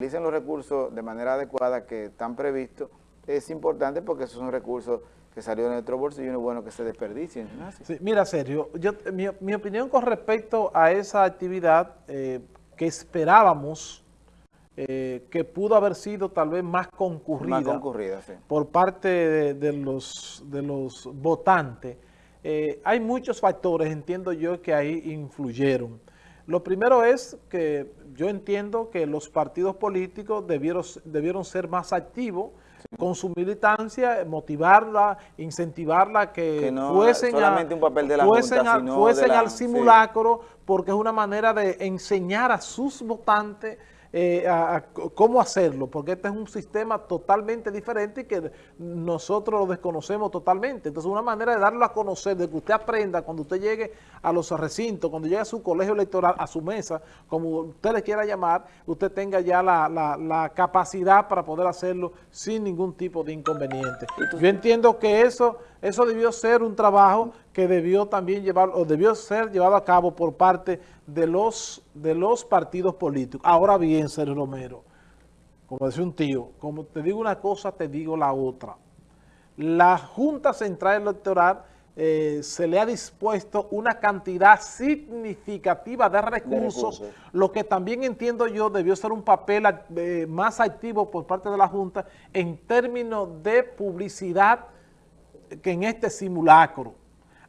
utilicen los recursos de manera adecuada que están previstos, es importante porque esos son recursos que salieron de nuestro bolsillo y no es bueno que se desperdicien. mira, Sergio, yo, mi, opinión con respecto a esa actividad eh, que esperábamos eh, que pudo haber sido tal vez más concurrida, por parte de, los, de los votantes, eh, hay muchos factores, entiendo yo, que ahí influyeron. Lo primero es que yo entiendo que los partidos políticos debieron, debieron ser más activos con su militancia, motivarla, incentivarla, que, fuesen, fuesen, al simulacro, porque es una manera de enseñar a sus votantes eh, a, cómo hacerlo, porque este es un sistema totalmente diferente y que nosotros lo desconocemos totalmente. Entonces, una manera de darlo a conocer, de que usted aprenda cuando usted llegue a los recintos, cuando llegue a su colegio electoral, a su mesa, como usted le quiera llamar, usted tenga ya la, la capacidad para poder hacerlo sin ningún tipo de inconveniente. Yo entiendo que eso, eso debió ser un trabajo que debió también llevar, o debió ser llevado a cabo por parte de los, de los partidos políticos. Ahora bien, Sergio Romero, como decía un tío, como te digo una cosa, te digo la otra. La Junta Central Electoral eh, se le ha dispuesto una cantidad significativa de recursos, lo que también entiendo yo debió ser un papel eh, más activo por parte de la Junta en términos de publicidad que en este simulacro.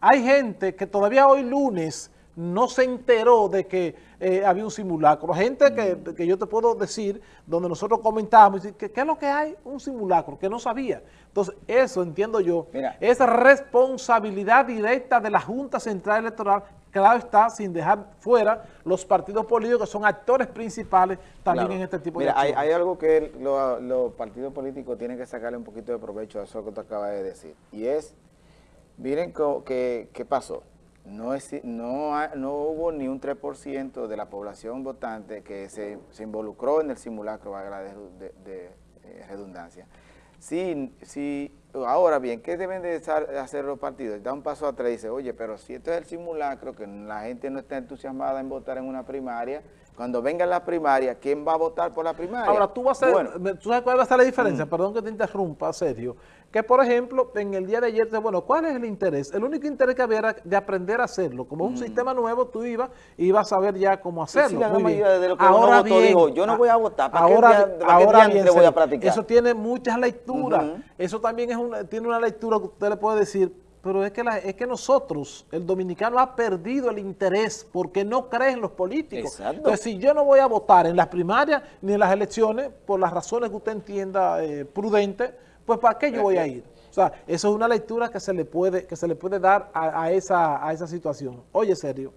Hay gente que todavía hoy lunes no se enteró de que eh, había un simulacro. Gente que, que, yo te puedo decir, donde nosotros comentamos, que, ¿qué es lo que hay? Un simulacro, que no sabía. Entonces, eso entiendo yo, es responsabilidad directa de la Junta Central Electoral, claro está, sin dejar fuera los partidos políticos que son actores principales también en este tipo de hay, hay, algo que los partidos políticos tienen que sacarle un poquito de provecho a eso que tú acabas de decir, y es Miren qué, pasó. No, es, no, no, hubo ni un 3% de la población votante que se, se, involucró en el simulacro, valga de, de, de, eh, redundancia. Sí, sí, ahora bien, ¿qué deben de hacer los partidos? Da un paso atrás y dice, oye, pero si esto es el simulacro, que la gente no está entusiasmada en votar en una primaria, cuando venga la primaria, ¿quién va a votar por la primaria? Ahora, tú vas a ser, ¿tú sabes cuál va a ser la diferencia? Mm. Perdón que te interrumpa, Sergio. Que, por ejemplo, en el día de ayer, bueno, ¿cuál es el interés? El único interés que había era de aprender a hacerlo. Como un mm. sistema nuevo, tú ibas y ibas a saber ya cómo hacerlo. ahora bien, yo no voy a votar, ¿para ahora, qué, ahora bien, voy a practicar? Eso tiene muchas lecturas. Eso también es una, tiene una lectura que usted le puede decir, pero es que, es que nosotros, el dominicano ha perdido el interés porque no cree en los políticos. Entonces, si yo no voy a votar en las primarias ni en las elecciones, por las razones que usted entienda eh, prudente, pues ¿para qué yo voy a ir? O sea, eso es una lectura que se le puede, que se le puede dar a, esa, a esa situación. Oye, serio,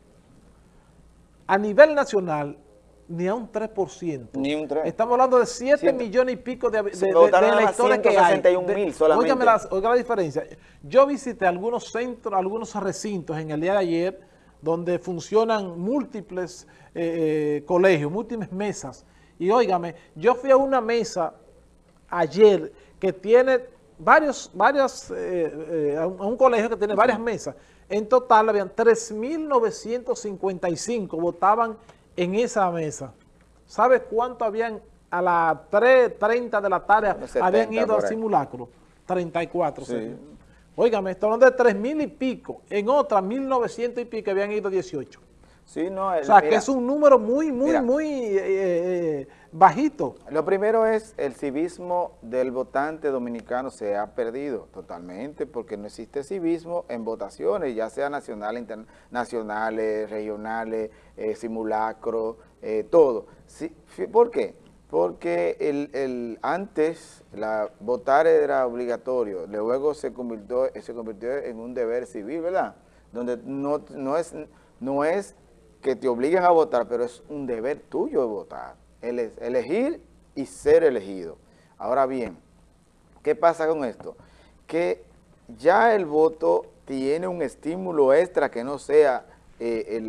a nivel nacional, ni a un 3%. Ni un 3%. Estamos hablando de 7 millones y pico de, de, electores que hay. mil solamente. la, oiga la diferencia. Yo visité algunos centros, algunos recintos en el día de ayer, donde funcionan múltiples eh, eh, colegios, múltiples mesas. Y óigame, yo fui a una mesa ayer que tiene varios, varios, eh, a un colegio que tiene varias mesas. En total habían 3.955 votaban en esa mesa. ¿Sabes cuánto habían a las 3.30 de la tarde habían ido al simulacro? 34. Sí. Óigame, estoy hablando de 3.000 y pico. En otra, 1.900 y pico habían ido 18. Sí, no, o sea, que es un número muy, muy, muy eh, eh, bajito. Lo primero es el civismo del votante dominicano se ha perdido totalmente porque no existe civismo en votaciones, ya sea nacionales, internacionales, regionales, eh, simulacro, eh, todo. ¿Por qué? Porque el, antes la, votar era obligatorio, luego se convirtió, se convirtió en un deber civil, ¿verdad? Donde no, no, es, no es que te obliguen a votar, pero es un deber tuyo votar elegir y ser elegido. Ahora bien, ¿qué pasa con esto? Que ya el voto tiene un estímulo extra que no sea eh,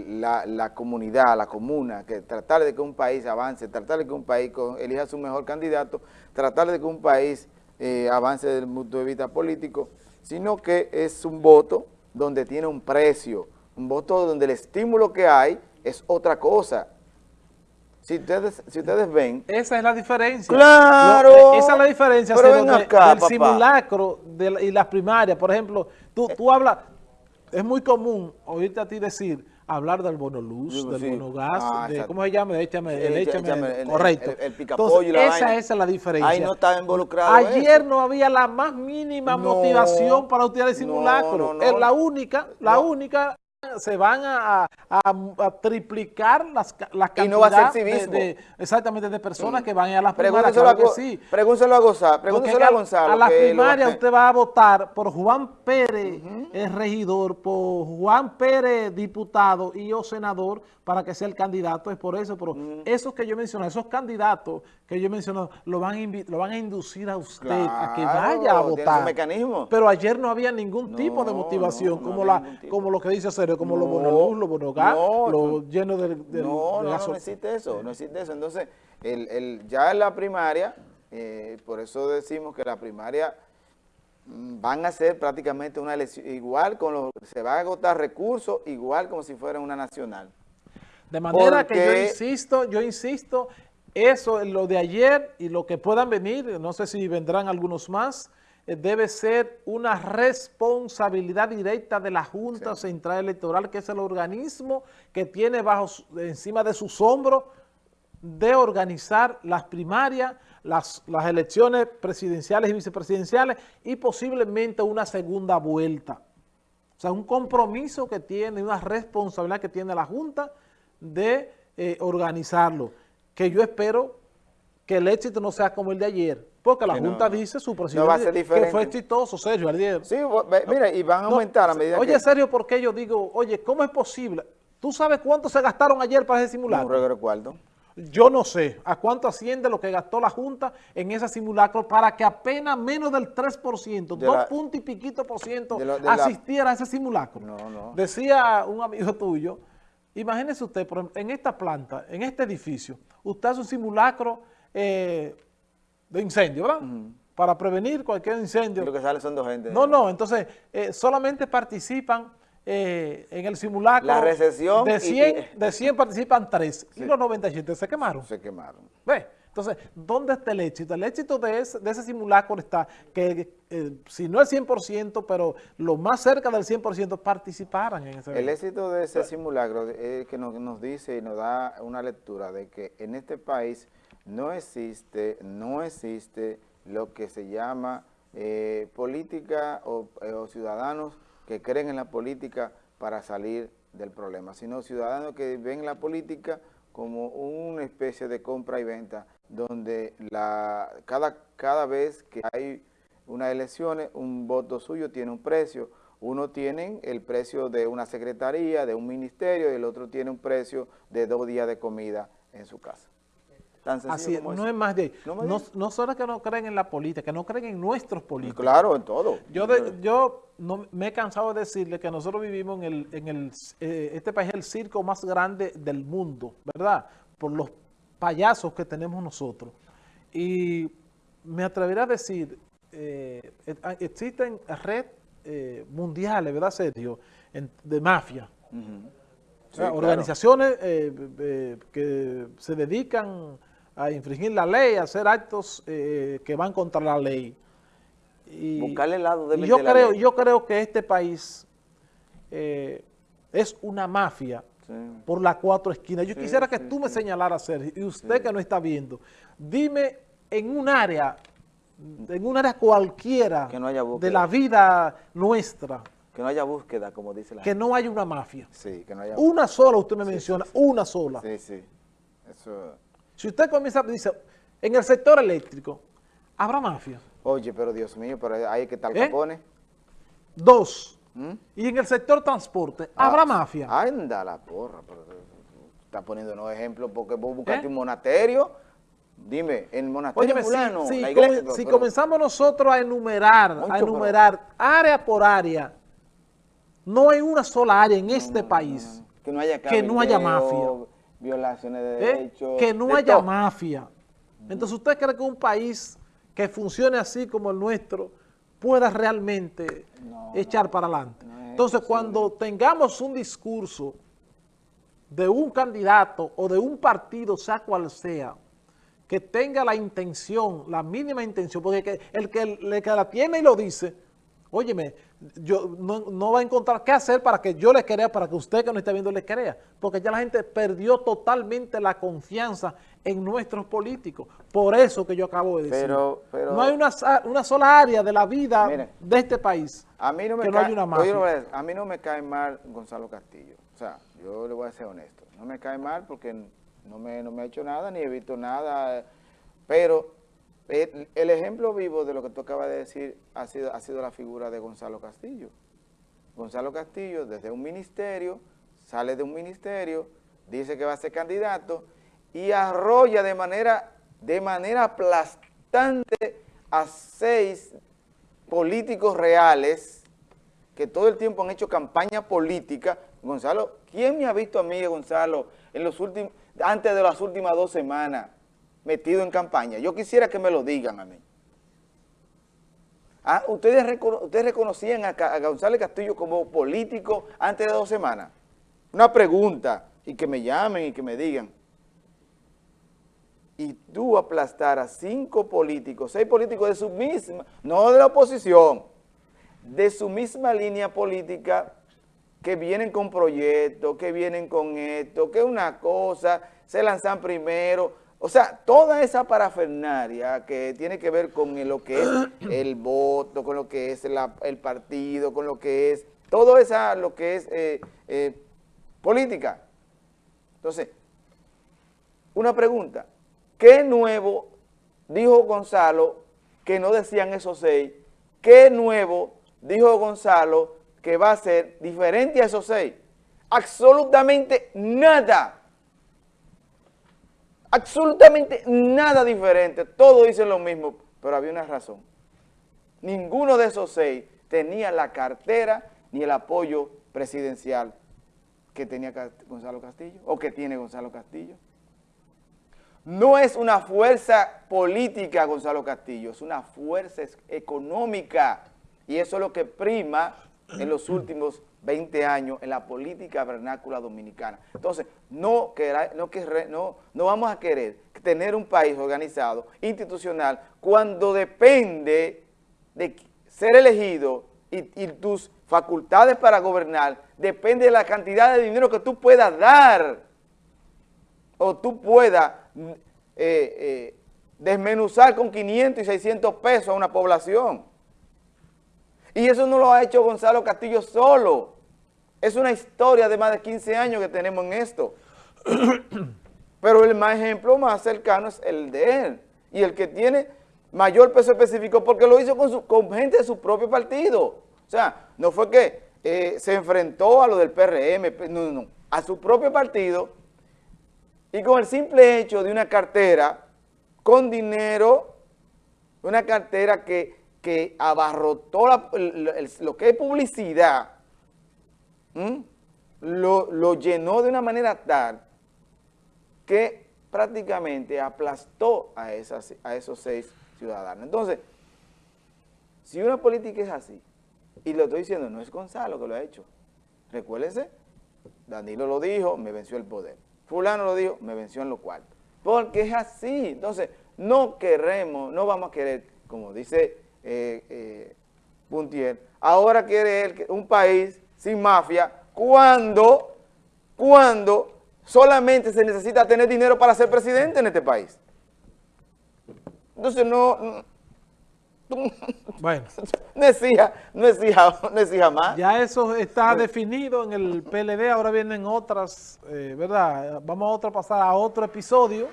la, comunidad, la comuna, que tratar de que un país avance, tratar de que un país elija su mejor candidato, tratar de que un país eh, avance desde el punto de vista político, sino que es un voto donde tiene un precio, un voto donde el estímulo que hay es otra cosa, Si ustedes, si ustedes ven... Esa es la diferencia. ¡Claro! esa es la diferencia del simulacro y las primarias. Por ejemplo, tú, tú hablas... Es muy común oírte a ti decir hablar del bono luz, del bono gas, ah, de, ¿cómo se llama? Échame, el, échame, correcto. El, el, y la esa, esa es la diferencia. Ahí no estaba involucrado Ayer no había la más mínima motivación para utilizar el simulacro. es la única, la única se van a, triplicar las, las cantidades no va a ser de, exactamente de personas que van a las primarias. Claro a, sí. Pregúntelo a Gonzalo. Pregúntelo a Gonzalo. A las primarias usted va a votar por Juan Pérez, el regidor, por Juan Pérez, diputado y yo senador, para que sea el candidato. Es por eso, pero esos que yo mencioné, esos candidatos que yo mencioné, lo van a, lo van a inducir a usted a que vaya a votar. mecanismo. Pero ayer no había ningún tipo de motivación, como, la, como lo que dice Como los bonoluz, los bonogas, los llenos de, de, no, no, no, existe eso, no existe eso. Entonces, el, el, ya en la primaria, eh, por eso decimos que la primaria mm, van a ser prácticamente una elección, igual con los, se va a agotar recursos, igual como si fuera una nacional. De manera que yo insisto, yo insisto, eso, lo de ayer y lo que puedan venir, no sé si vendrán algunos más, debe ser una responsabilidad directa de la Junta Central Electoral, que es el organismo que tiene bajo encima de sus hombros de organizar las primarias, las, las elecciones presidenciales y vicepresidenciales y posiblemente una segunda vuelta. O sea, un compromiso que tiene, una responsabilidad que tiene la Junta de eh, organizarlo, que yo espero que el éxito no sea como el de ayer, porque la Junta dice, su presidente, que fue exitoso, Sergio, ayer. Sí, mira, y van a aumentar a medida oye, Sergio, ¿por qué yo digo, oye, ¿cómo es posible? ¿Tú sabes cuánto se gastaron ayer para ese simulacro? No recuerdo. Yo no sé a cuánto asciende lo que gastó la Junta en ese simulacro para que apenas menos del 3%, dos puntos y piquito por ciento asistiera a ese simulacro. No, no. Decía un amigo tuyo, imagínese usted, en esta planta, en este edificio, usted hace un simulacro eh, de incendio, ¿verdad? Para prevenir cualquier incendio. lo que sale son dos gente. No, no, entonces eh, solamente participan eh, en el simulacro. La recesión. De 100, de 100 participan 3 y los 97 se quemaron. Se quemaron. ¿Ve? Entonces, ¿dónde está el éxito? El éxito de ese, de ese simulacro está que, eh, si no el 100%, pero lo más cerca del 100% participaran en ese El éxito de ese simulacro es que nos, nos dice y nos da una lectura de que en este país no existe, no existe lo que se llama eh, política eh, o, ciudadanos que creen en la política para salir del problema, sino ciudadanos que ven la política como una especie de compra y venta, donde cada, cada vez que hay unas elecciones, un voto suyo tiene un precio, uno tiene el precio de una secretaría, de un ministerio, y el otro tiene un precio de dos días de comida en su casa. Así no es más de... No, no, solo que no creen en la política, que no creen en nuestros políticos. Claro, en todo. Yo, yo no, me he cansado de decirle que nosotros vivimos en el... En el eh, este país es el circo más grande del mundo, ¿verdad? Por los payasos que tenemos nosotros. Y me atrevería a decir, eh, ah, existen redes eh, mundiales, ¿verdad, Sergio? de mafia. organizaciones que se dedican a infringir la ley, a hacer actos eh, que van contra la ley. Y, Buscarle el lado de, yo creo, Yo creo que este país eh, es una mafia por las cuatro esquinas. Yo quisiera que tú me señalaras, Sergio, y usted que no está viendo, dime en un área, en un área cualquiera de la vida nuestra, que no haya búsqueda, como dice la Que no haya una mafia. Sí, que no haya Una sola, usted me menciona, una sola. Sí, sí. Eso... Si usted comienza, dice, en el sector eléctrico, ¿habrá mafia? Oye, pero Dios mío, pero ahí que tal ¿Eh? Capone. Dos. ¿Mm? Y en el sector transporte, ¿habrá ah, mafia? Anda la porra, pero está poniendo unos ejemplos porque vos buscaste ¿Eh? un monasterio. Dime, en el monasterio si, comenzamos nosotros a enumerar, a enumerar área por área, no hay una sola área en este país que no haya, que no haya mafia violaciones de ¿Eh? derechos. Que no haya mafia. Entonces, ¿usted cree que un país que funcione así como el nuestro pueda realmente echar para adelante? Entonces, cuando tengamos un discurso de un candidato o de un partido, sea cual sea, que tenga la intención, la mínima intención, porque el que, el que la tiene y lo dice, óyeme, yo no, va a encontrar qué hacer para que yo le crea, para que usted que no esté viendo le crea, porque ya la gente perdió totalmente la confianza en nuestros políticos. Por eso que yo acabo de decir. Pero, no hay una, una, sola área de la vida de este país a mí no me cae, a mí no me cae mal Gonzalo Castillo. O sea, yo le voy a ser honesto. No me cae mal porque no me, no me ha hecho nada, ni he visto nada, pero el, ejemplo vivo de lo que tú acabas de decir ha sido, ha sido la figura de Gonzalo Castillo. Gonzalo Castillo, desde un ministerio, sale de un ministerio, dice que va a ser candidato y arrolla de manera, de manera aplastante a seis políticos reales que todo el tiempo han hecho campaña política. Gonzalo, ¿quién me ha visto a mí, Gonzalo, en los antes de las últimas dos semanas? Metido en campaña. Yo quisiera que me lo digan a mí. Ah, ¿ustedes, ¿Ustedes reconocían a, a González Castillo como político antes de dos semanas? Una pregunta, y que me llamen y que me digan. Y tú aplastar a cinco políticos, seis políticos de su misma, no de la oposición, de su misma línea política, que vienen con proyectos, que vienen con esto, que una cosa, se lanzan primero, o sea, toda esa parafernaria que tiene que ver con lo que es el voto, con lo que es el partido, con lo que es, todo esa, lo que es eh, eh, política. Entonces, una pregunta, ¿qué nuevo dijo Gonzalo que no decían esos seis? ¿Qué nuevo dijo Gonzalo que va a ser diferente a esos seis? Absolutamente nada absolutamente nada diferente, todos dicen lo mismo, pero había una razón. Ninguno de esos seis tenía la cartera ni el apoyo presidencial que tenía Gonzalo Castillo, o que tiene Gonzalo Castillo. No es una fuerza política Gonzalo Castillo, es una fuerza económica, y eso es lo que prima en los últimos 20 años en la política vernácula dominicana. Entonces, no, no, no, no vamos a querer tener un país organizado, institucional, cuando depende de ser elegido y, tus facultades para gobernar, depende de la cantidad de dinero que tú puedas dar o tú puedas eh, eh, desmenuzar con 500 y 600 pesos a una población. Y eso no lo ha hecho Gonzalo Castillo solo. Es una historia de más de 15 años que tenemos en esto. Pero el más ejemplo más cercano es el de él. Y el que tiene mayor peso específico porque lo hizo con, gente de su propio partido. O sea, no fue que eh, se enfrentó a lo del PRM, no, no, a su propio partido y con el simple hecho de una cartera con dinero, una cartera que que abarrotó lo que es publicidad, lo, llenó de una manera tal que prácticamente aplastó a, esos seis ciudadanos. Entonces, si una política es así, y lo estoy diciendo, no es Gonzalo que lo ha hecho, recuérdense, Danilo lo dijo, me venció el poder. Fulano lo dijo, me venció en lo cual. Porque es así. Entonces, no queremos, no vamos a querer, como dice eh, eh, Puntier, ahora quiere él un país sin mafia cuando, cuando solamente se necesita tener dinero para ser presidente en este país. Entonces no... Bueno. No exija, no no más. Ya eso está definido en el PLD, ahora vienen otras, eh, ¿verdad? Vamos a otra, pasar a otro episodio.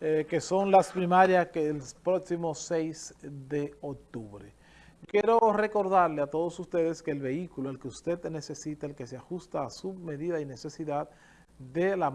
Eh, que son las primarias que el próximo 6 de octubre. Quiero recordarle a todos ustedes que el vehículo, el que usted necesita, el que se ajusta a su medida y necesidad de la